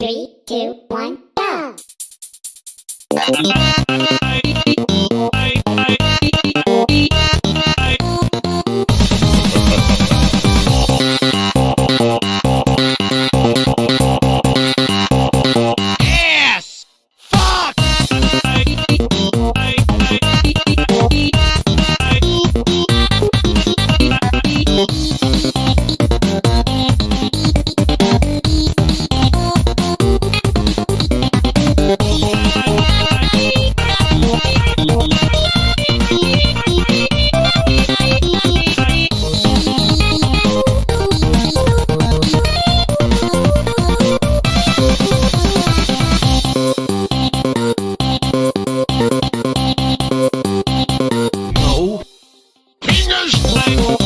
Three, two, one, go! Like